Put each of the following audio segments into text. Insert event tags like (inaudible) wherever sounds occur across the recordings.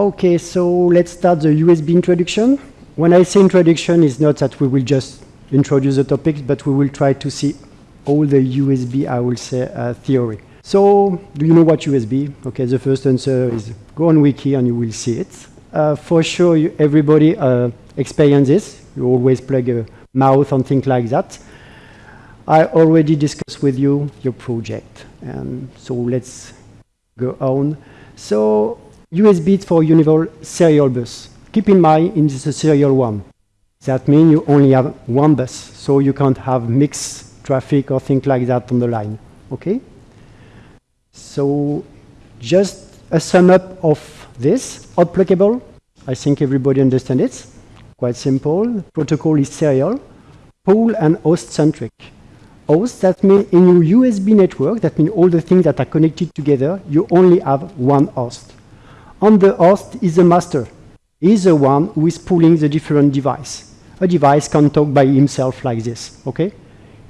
Okay, so let's start the USB introduction. When I say introduction, it's not that we will just introduce the topics, but we will try to see all the USB, I will say, uh, theory. So, do you know what USB? Okay, the first answer is go on Wiki and you will see it. Uh, for sure, you, everybody uh, experiences. You always plug a mouth and things like that. I already discussed with you your project, and so let's go on. So, USB for universal serial bus. Keep in mind, in this a serial one. That means you only have one bus, so you can't have mixed traffic or things like that on the line. Okay? So just a sum up of this, hot-pluggable. I think everybody understands it. Quite simple. Protocol is serial, pool and host centric. Host, that means in your USB network, that means all the things that are connected together, you only have one host. On the host is the master. He's the one who is pulling the different device. A device can talk by himself like this, okay?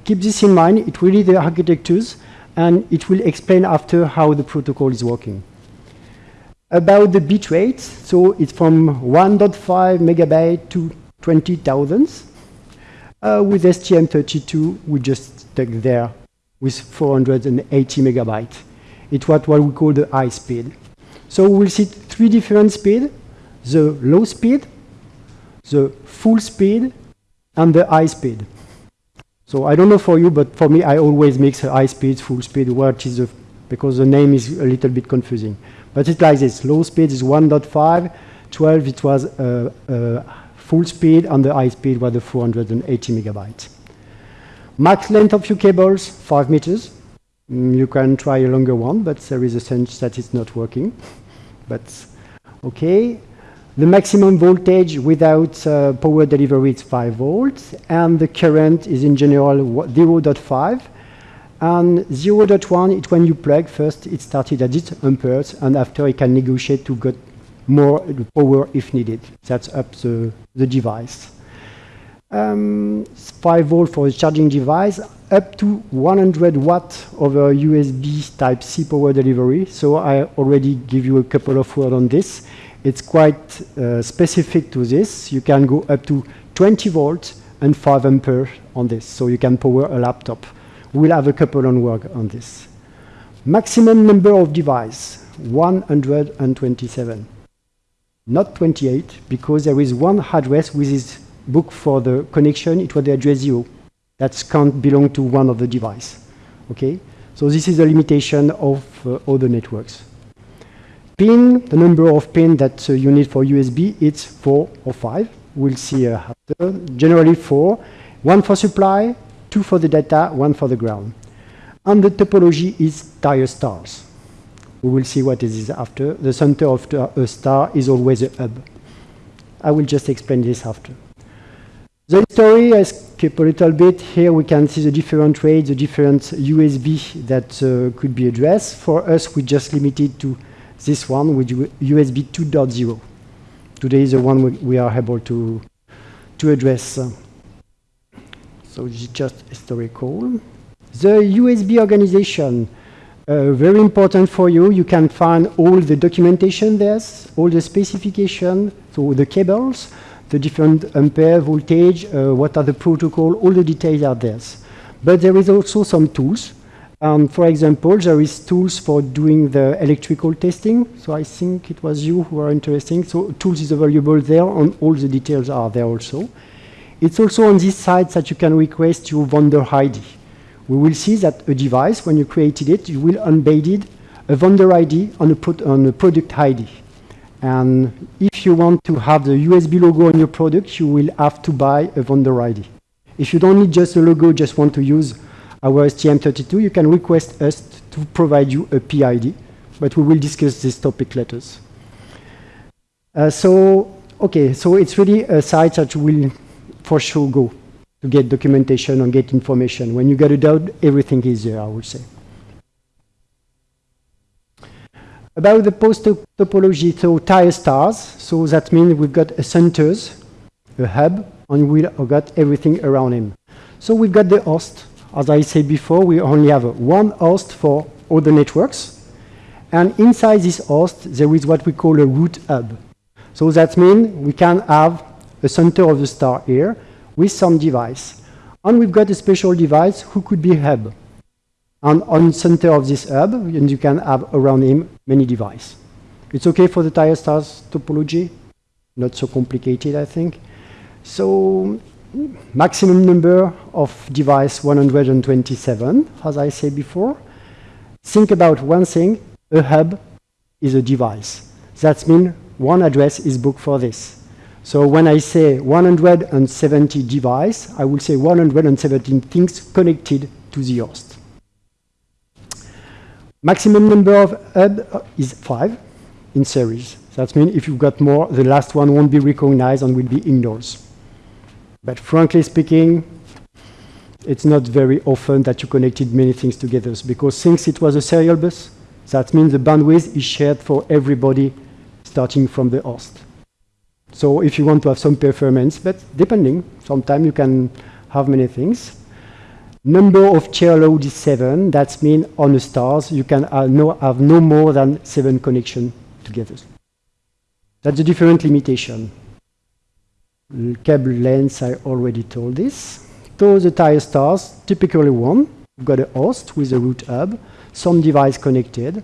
Keep this in mind, it will be the architectures and it will explain after how the protocol is working. About the bit rate, so it's from 1.5 megabyte to 20,000. Uh, with STM32, we just stuck there with 480 megabyte. It's what, what we call the high speed. So we'll see three different speed, the low speed, the full speed, and the high speed. So I don't know for you, but for me, I always mix high speed, full speed, what is the, because the name is a little bit confusing. But it's like this, low speed is 1.5, 12 it was uh, uh, full speed, and the high speed was the 480 megabytes. Max length of your cables, 5 meters. Mm, you can try a longer one, but there is a sense that it's not working. But okay, the maximum voltage without uh, power delivery is 5 volts, and the current is in general 0.5. And 0.1 is when you plug first, it started at 8 amperes, and after it can negotiate to get more power if needed. That's up the, the device. Um, 5 volt for the charging device, up to 100 watt over USB type C power delivery. So I already give you a couple of words on this. It's quite uh, specific to this. You can go up to 20 volts and 5 ampere on this, so you can power a laptop. We'll have a couple on work on this. Maximum number of device, 127. Not 28, because there is one address which this book for the connection, it was the address 0. That can't belong to one of the device. Okay? So this is the limitation of uh, other networks. Pin, the number of pin that uh, you need for USB, it's four or five. We'll see uh, after. Generally four. One for supply, two for the data, one for the ground. And the topology is tiered stars. We will see what it is after. The center of a star is always a hub. I will just explain this after. The story, I skip a little bit. Here we can see the different rates, the different USB that uh, could be addressed. For us, we just limited to this one with USB 2.0. Today is the one we, we are able to, to address. So it's just historical. The USB organization, uh, very important for you. You can find all the documentation there, all the specification, so the cables, the different ampere voltage, uh, what are the protocol, all the details are there. But there is also some tools um, for example, there is tools for doing the electrical testing. So I think it was you who are interesting. So tools is available there and all the details are there also. It's also on this side that you can request your vendor ID. We will see that a device, when you created it, you will embed a vendor ID on a, on a product ID. And if you want to have the USB logo on your product, you will have to buy a vendor ID. If you don't need just a logo, just want to use our STM32, you can request us to provide you a PID, but we will discuss this topic later. Uh, so, okay, so it's really a site that will for sure go to get documentation and get information. When you get a doubt, everything is there, I would say. About the post topology, so tiered stars, so that means we've got a centers, a hub, and we've got everything around him. So we've got the host, as I said before, we only have one host for all the networks. And inside this host, there is what we call a root hub. So that means we can have a center of the star here with some device. And we've got a special device who could be hub. And on center of this hub, and you can have around him many devices. It's okay for the tiered stars topology? Not so complicated, I think. So maximum number of device 127, as I said before. Think about one thing, a hub is a device. That means one address is booked for this. So when I say 170 device, I will say 117 things connected to the host. Maximum number of hub is five in series. That means if you've got more, the last one won't be recognized and will be indoors. But frankly speaking, it's not very often that you connected many things together because since it was a serial bus, that means the bandwidth is shared for everybody starting from the host. So if you want to have some performance, but depending, sometimes you can have many things. Number of chair load is seven. That means on the stars, you can have no, have no more than seven connection together. That's a different limitation. Cable length, I already told this. So the tiered stars, typically one, you've got a host with a root hub, some device connected,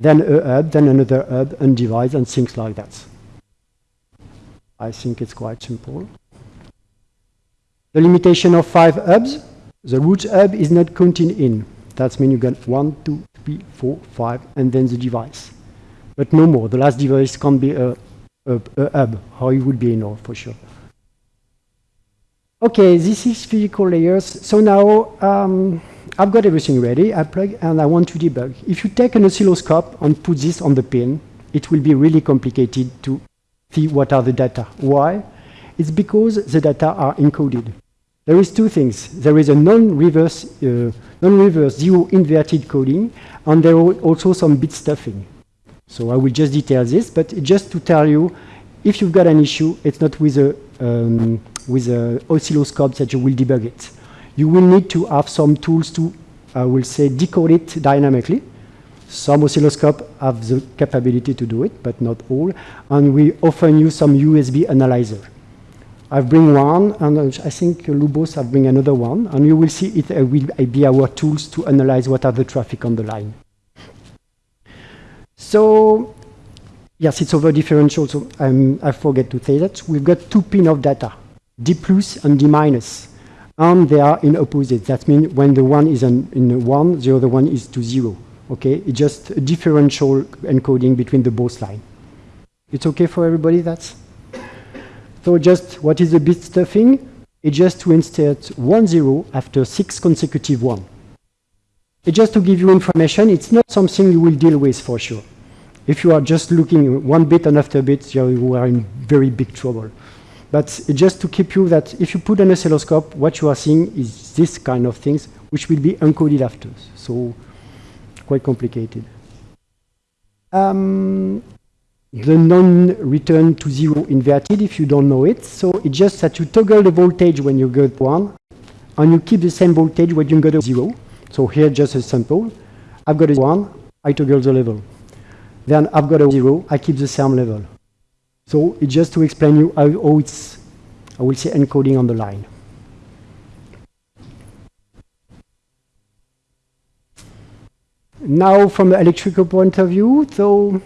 then a hub, then another hub and device and things like that. I think it's quite simple. The limitation of five hubs, the root hub is not counting in. That means you got one, two, three, four, five, and then the device. But no more. The last device can't be a, a, a hub, how it would be in all for sure. Okay, this is physical layers. So now um, I've got everything ready. I plug and I want to debug. If you take an oscilloscope and put this on the pin, it will be really complicated to see what are the data. Why? It's because the data are encoded. There is two things. There is a non-reverse uh, non-reverse zero inverted coding, and there are also some bit stuffing. So I will just detail this, but just to tell you, if you've got an issue, it's not with a um, with an oscilloscope that you will debug it. You will need to have some tools to, I will say, decode it dynamically. Some oscilloscopes have the capability to do it, but not all. And we often use some USB analyzer. I bring one, and I think Lubos have bring another one, and you will see it will be our tools to analyze what are the traffic on the line. So, yes, it's over differential, so um, I forget to say that. We've got two pin of data. D plus and D. And they are in opposite. That means when the one is in, in 1, the other one is to 0. Okay, it's just a differential encoding between the both line. It's okay for everybody, that's? So just what is the bit stuffing? It's just to insert one zero after six consecutive one. It's just to give you information, it's not something you will deal with for sure. If you are just looking one bit and after bit, you are in very big trouble. But just to keep you that if you put an oscilloscope, what you are seeing is this kind of things, which will be encoded after. So quite complicated. Um, the non-return to zero inverted, if you don't know it. So it's just that you toggle the voltage when you get one, and you keep the same voltage when you go to zero. So here just a sample. I've got a one, I toggle the level. Then I've got a zero, I keep the same level. So it's just to explain you how, how it's, I will say, encoding on the line. Now, from the electrical point of view, so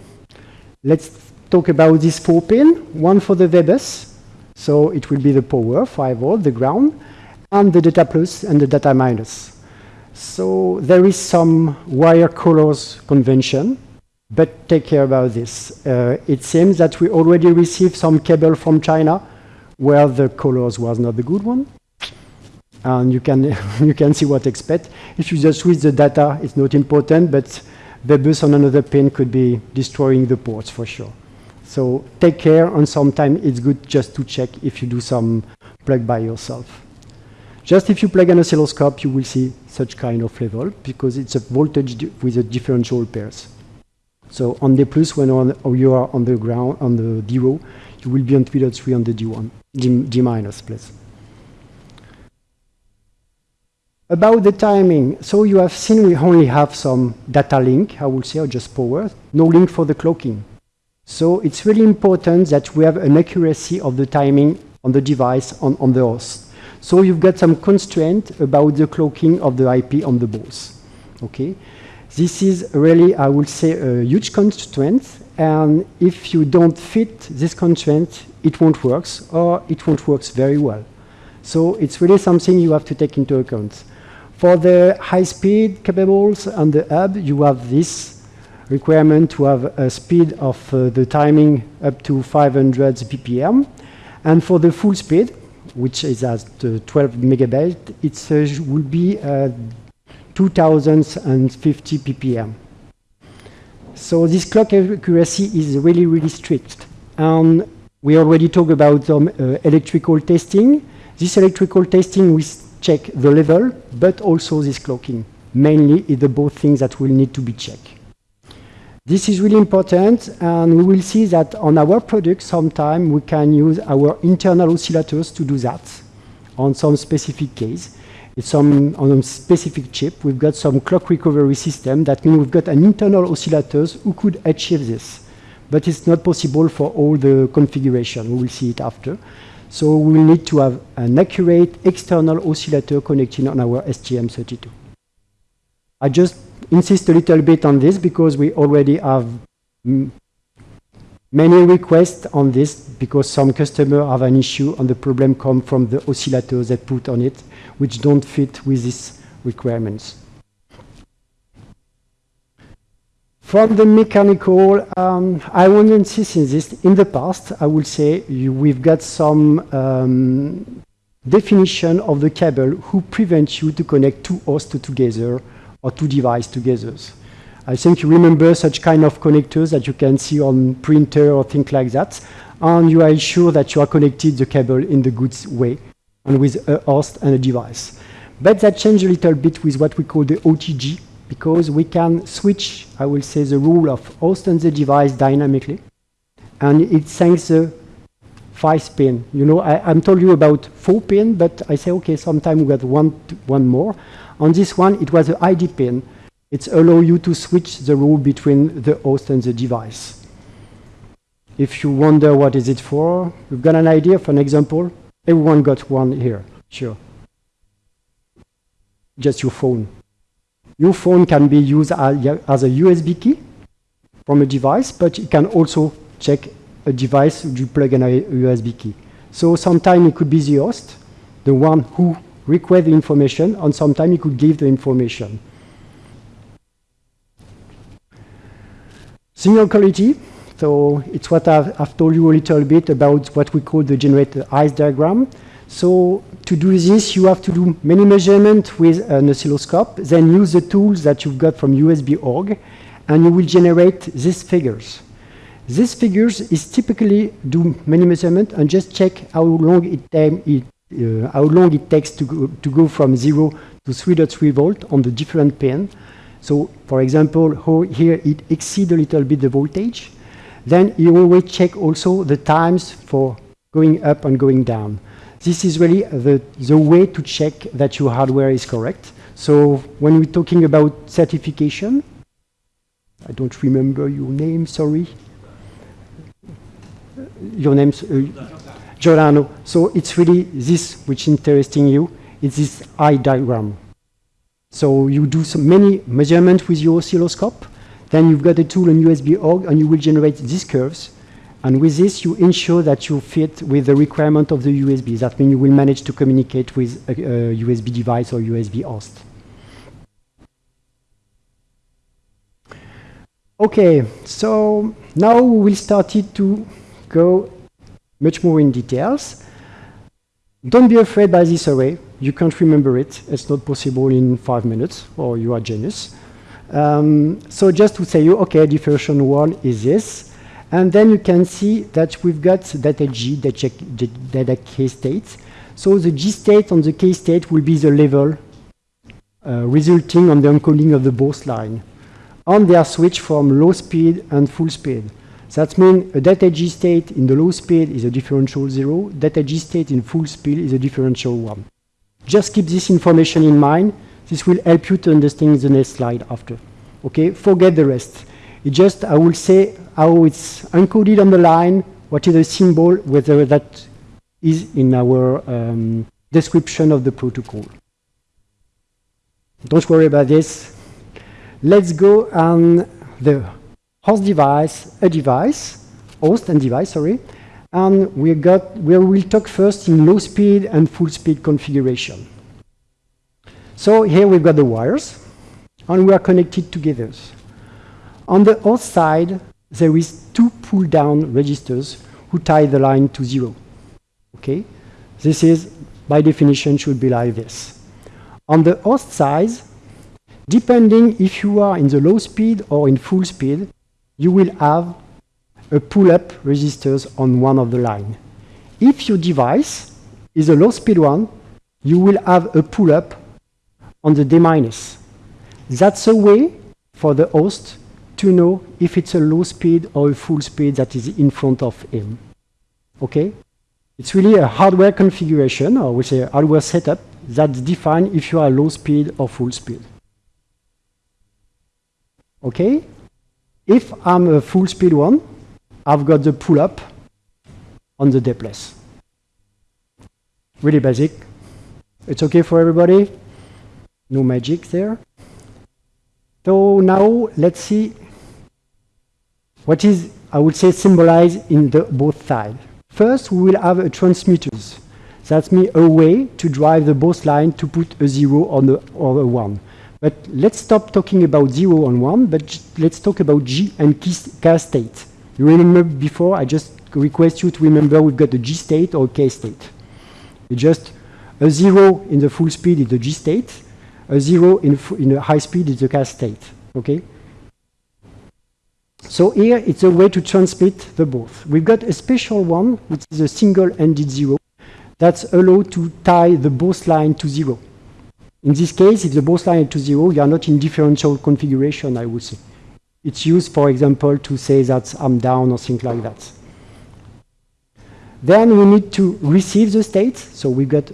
let's talk about this four pin. One for the VBus, so it will be the power, 5 volt, the ground, and the data plus and the data minus. So there is some wire colors convention but take care about this. Uh, it seems that we already received some cable from China where the colors was not the good one. And you can, (laughs) you can see what expect. If you just switch the data, it's not important, but the bus on another pin could be destroying the ports for sure. So take care, and sometimes it's good just to check if you do some plug by yourself. Just if you plug an oscilloscope, you will see such kind of level, because it's a voltage with a differential pairs. So on the plus, when on, you are on the ground, on the D row, you will be on 3.3 on the D1, D, D minus, please. About the timing, so you have seen we only have some data link, I will say, or just power, no link for the clocking. So it's really important that we have an accuracy of the timing on the device on, on the host. So you've got some constraint about the clocking of the IP on the both. Okay, this is really, I would say, a huge constraint. And if you don't fit this constraint, it won't work, or it won't work very well. So it's really something you have to take into account. For the high-speed cables on the hub, you have this requirement to have a speed of uh, the timing up to 500 ppm. And for the full speed, which is at uh, 12 megabyte, it uh, will be uh, 2050 ppm. So this clock accuracy is really, really strict. And we already talked about um, uh, electrical testing. This electrical testing, we check the level, but also this clocking. Mainly, is the both things that will need to be checked. This is really important, and we will see that on our product, sometime we can use our internal oscillators to do that on some specific case. It's some, on a specific chip, we've got some clock recovery system. That means we've got an internal oscillators who could achieve this. But it's not possible for all the configuration. We will see it after. So we need to have an accurate external oscillator connecting on our STM32. I just insist a little bit on this because we already have many requests on this because some customers have an issue and the problem come from the oscillators that put on it, which don't fit with these requirements. From the mechanical, um, I won't insist in this. In the past, I would say you, we've got some um, definition of the cable who prevents you to connect two hosts together or two devices together. I think you remember such kind of connectors that you can see on printer or things like that. And you are sure that you are connected the cable in the good way and with a host and a device. But that changed a little bit with what we call the OTG, because we can switch, I will say, the rule of host and the device dynamically. And it thanks the five pin. You know, I, am told you about four pin, but I say, okay, sometimes we got one, one more. On this one, it was an ID pin. It's allow you to switch the rule between the host and the device. If you wonder what is it for, you've got an idea for an example. Everyone got one here, sure. Just your phone. Your phone can be used as a USB key from a device, but it can also check a device you plug in a USB key. So sometimes it could be the host, the one who requests the information, and sometimes it could give the information. Signal quality, so it's what I've, I've, told you a little bit about what we call the generator eyes diagram. So to do this, you have to do many measurements with an oscilloscope, then use the tools that you've got from USB.org, and you will generate these figures. These figures is typically do many measurements and just check how long it, it uh, how long it takes to go, to go from 0 to 3.3 volt on the different pin. So, for example, here it exceeds a little bit the voltage. Then you always check also the times for going up and going down. This is really the, the way to check that your hardware is correct. So when we're talking about certification, I don't remember your name, sorry. Your name, uh, Giordano. So it's really this which is interesting you. It's this eye diagram. So you do some many measurements with your oscilloscope. Then you've got a tool on USB.org, and you will generate these curves and with this, you ensure that you fit with the requirement of the USB. That means you will manage to communicate with a, a USB device or USB host. Okay, so now we will start it to go much more in details. Don't be afraid by this array. You can't remember it. It's not possible in five minutes, or you are genius. Um, so just to say you, okay, differential one is this. And then you can see that we've got data G, data, K states. So the G state on the K state will be the level uh, resulting on the encoding of the both line. And they are switched from low speed and full speed. That means a data G state in the low speed is a differential zero, data G state in full speed is a differential one. Just keep this information in mind. This will help you to understand the next slide after. Okay, forget the rest. It just, I will say how it's encoded on the line, what is the symbol, whether that is in our um, description of the protocol. Don't worry about this. Let's go on the host device, a device, host and device, sorry, and we got we will talk first in low speed and full speed configuration. So here we've got the wires, and we are connected together. On the host side, there is two pull-down registers who tie the line to zero. Okay, this is by definition should be like this. On the host side, depending if you are in the low speed or in full speed, you will have a pull-up resistors on one of the line. If your device is a low speed one, you will have a pull-up on the D minus. That's a way for the host to know if it's a low speed or a full speed that is in front of him. Okay? It's really a hardware configuration, or we say hardware setup, that's defined if you are low speed or full speed. Okay? If I'm a full speed one, I've got the pull up on the D plus. Really basic. It's okay for everybody? No magic there. So now let's see what is, I would say, symbolized in the both sides. First, we will have a transmitters. That's me a way to drive the both line to put a zero on the or a one. But let's stop talking about zero and one, but let's talk about G and K state. You remember before, I just request you to remember we've got the G state or K state. It's just a zero in the full speed is the G state, a zero in, in a high speed is the K state, okay? So here it's a way to transmit the both. We've got a special one, which is a single-ended zero, that's allowed to tie the both line to zero. In this case, if the both line is to zero, you are not in differential configuration, I would say. It's used, for example, to say that I'm down or things like that. Then we need to receive the state. So we've got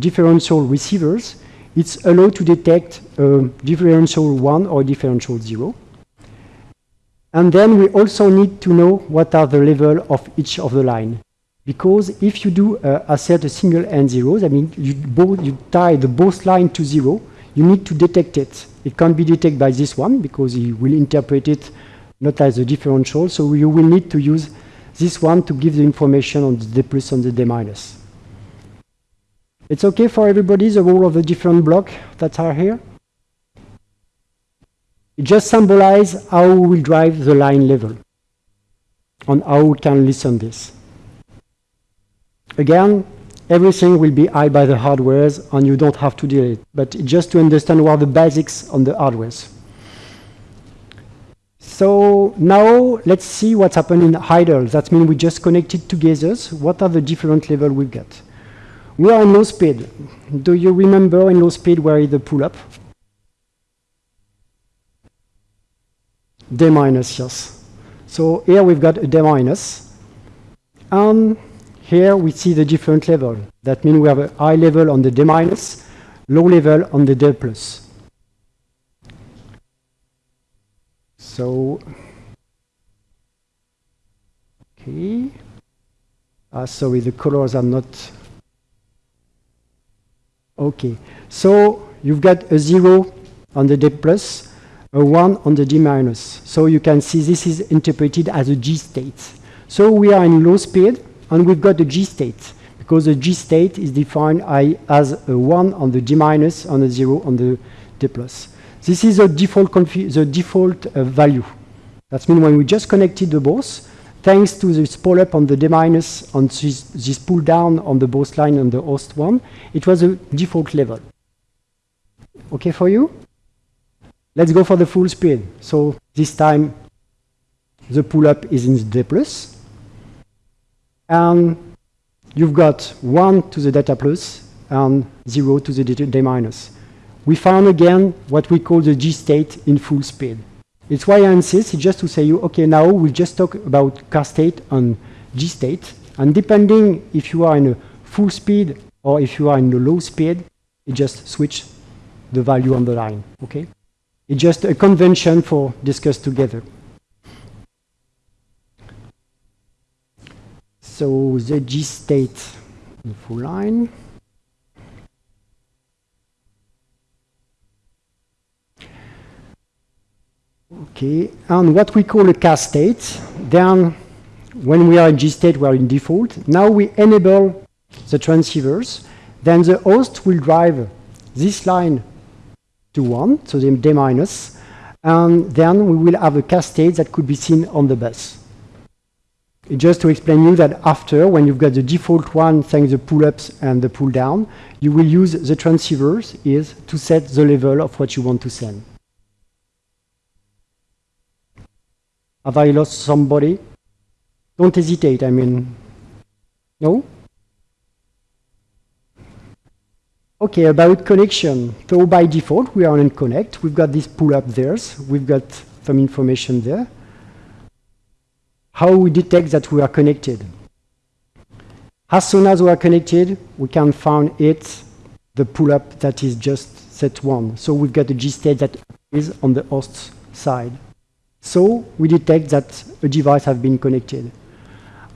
differential receivers. It's allowed to detect a differential 1 or differential 0. And then we also need to know what are the level of each of the line. Because if you do uh, assert a single end zeros, I mean, you, both, you tie the both line to 0, you need to detect it. It can't be detected by this one because he will interpret it not as a differential. So you will need to use this one to give the information on the D plus and the D minus. It's okay for everybody, the role of the different blocks that are here? It just symbolizes how we will drive the line level and how we can listen this. Again, everything will be hide by the hardwares and you don't have to deal it. But just to understand what are the basics on the hardwares. So now let's see what's happened in idle. That means we just connected together. What are the different levels we get? We are in low speed. Do you remember in low speed where is the pull-up? D minus, yes. So here we've got a D minus. And here we see the different level. That means we have a high level on the D minus, low level on the D plus. So, okay. Uh, sorry, the colors are not. Okay, so you've got a zero on the D plus, a one on the D minus. So you can see this is interpreted as a G state. So we are in low speed, and we've got the G state, because the G state is defined as a 1 on the D minus and a 0 on the D plus. This is the default, the default uh, value. That means when we just connected the both, thanks to this pull up on the D minus and this, this pull down on the both line on the host one, it was a default level. Okay for you? Let's go for the full speed. So this time the pull up is in the D plus, and you've got 1 to the data plus and 0 to the D minus. We found again what we call the G state in full speed. It's why I insist, just to say you, okay, now we'll just talk about K state and G state, and depending if you are in a full speed or if you are in a low speed, it just switch the value on the line, okay? It's just a convention for discuss together. So the G state, full line. Okay, and what we call a K state, then when we are in G state, we are in default. Now we enable the transceivers, then the host will drive this line to 1, so the D minus, and then we will have a K state that could be seen on the bus. Just to explain you that after, when you've got the default one, thanks the pull-ups and the pull-down, you will use the transceivers is to set the level of what you want to send. Have I lost somebody? Don't hesitate, I mean, no? Okay, about connection. So by default, we are on connect. We've got this pull up there. We've got some information there. How we detect that we are connected. As soon as we are connected, we can find it, the pull up that is just set one. So we've got a G state that is on the host side. So we detect that a device has been connected.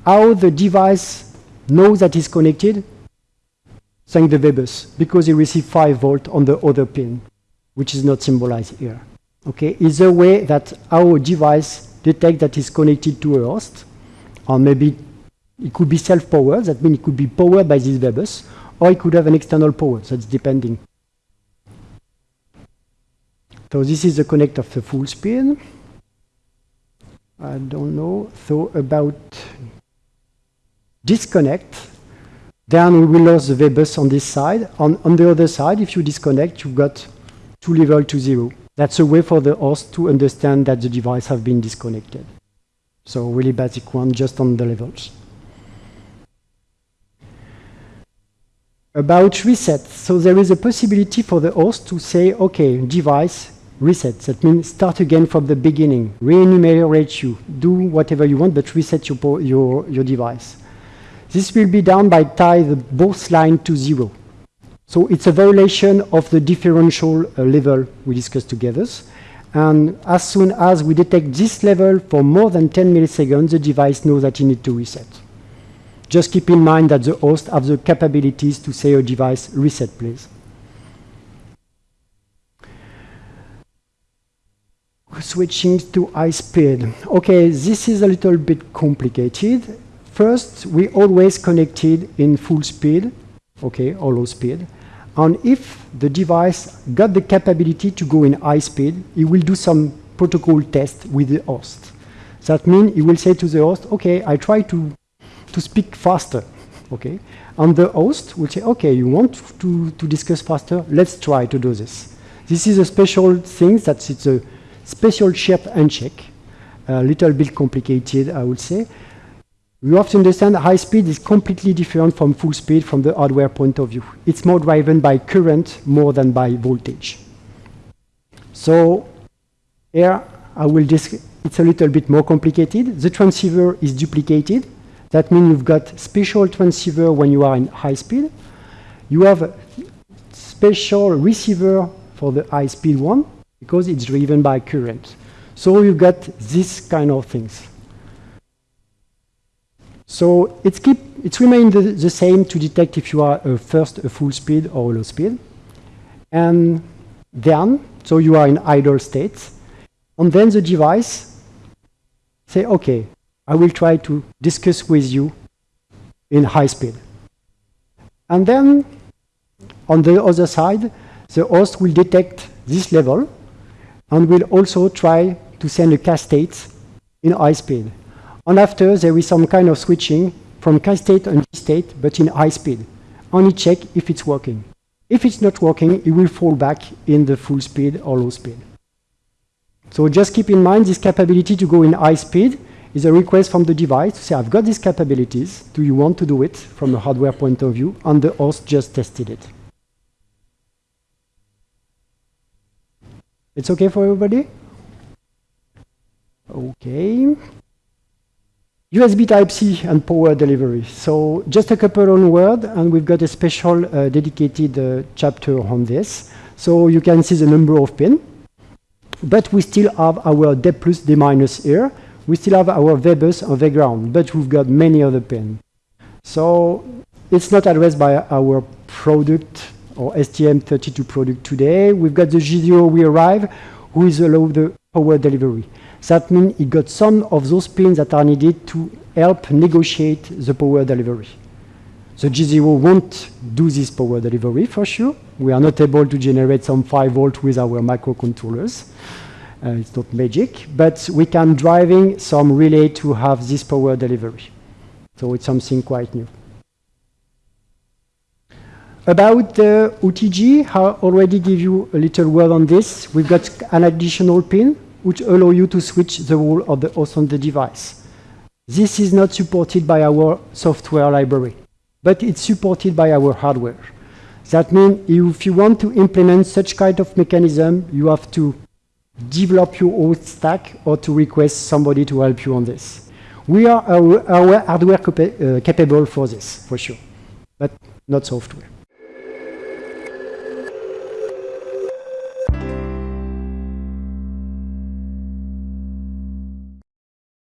How the device knows that it's connected? Thank the VBus, because he received 5 volt on the other pin, which is not symbolized here. Okay, is a way that our device detects that it's connected to a host, or maybe it could be self-powered, that means it could be powered by this VBus, or it could have an external power, so it's depending. So this is the connect of the full speed. I don't know. So about disconnect, then we will lose the VBus on this side. On, on the other side, if you disconnect, you've got two level to zero. That's a way for the host to understand that the device have been disconnected. So really basic one, just on the levels. About reset. So there is a possibility for the host to say, okay, device, reset. That means start again from the beginning. Re-enumerate you. Do whatever you want, but reset your, your, your device. This will be done by tie the both line to zero. So it's a violation of the differential uh, level we discussed together. And as soon as we detect this level for more than 10 milliseconds, the device knows that it needs to reset. Just keep in mind that the host has the capabilities to say a device reset, please. Switching to high speed. Okay, this is a little bit complicated. First, we always connected in full speed, okay, or low speed. And if the device got the capability to go in high speed, it will do some protocol test with the host. That means it will say to the host, okay, I try to, to speak faster, okay? And the host will say, okay, you want to, to discuss faster? Let's try to do this. This is a special thing that it's a special shape handshake, a little bit complicated, I would say. You have to understand high speed is completely different from full speed from the hardware point of view. It's more driven by current more than by voltage. So here I will just, it's a little bit more complicated. The transceiver is duplicated. That means you've got special transceiver when you are in high speed. You have special receiver for the high speed one because it's driven by current. So you've got this kind of things. So it's keep it's remained the, the, same to detect if you are first a full speed or a low speed. And then, so you are in idle state, and then the device say, okay, I will try to discuss with you in high speed. And then on the other side, the host will detect this level and will also try to send a K state in high speed. And after, there is some kind of switching from K state and G state, but in high speed. Only check if it's working. If it's not working, it will fall back in the full speed or low speed. So just keep in mind this capability to go in high speed is a request from the device to say, I've got these capabilities. Do you want to do it from a hardware point of view? And the host just tested it. It's okay for everybody? Okay. USB Type-C and power delivery. So just a couple on word, and we've got a special uh, dedicated uh, chapter on this. So you can see the number of pins. But we still have our D plus, D minus here. We still have our V bus and ground, but we've got many other pins. So it's not addressed by our product or STM32 product today. We've got the G0 we arrive, who is allow the power delivery. That means it got some of those pins that are needed to help negotiate the power delivery. The G0 won't do this power delivery for sure. We are not able to generate some 5 volt with our microcontrollers. Uh, it's not magic, but we can driving some relay to have this power delivery. So it's something quite new. About the OTG, I already give you a little word on this. We've got an additional pin which allow you to switch the role of the host on the device. This is not supported by our software library, but it's supported by our hardware. That means if you want to implement such kind of mechanism, you have to develop your own stack or to request somebody to help you on this. We are our, our hardware capa uh, capable for this, for sure, but not software.